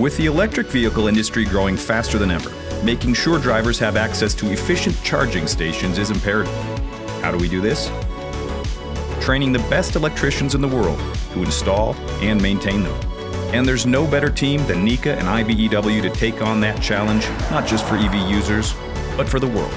With the electric vehicle industry growing faster than ever, making sure drivers have access to efficient charging stations is imperative. How do we do this? Training the best electricians in the world to install and maintain them. And there's no better team than NECA and IBEW to take on that challenge, not just for EV users, but for the world.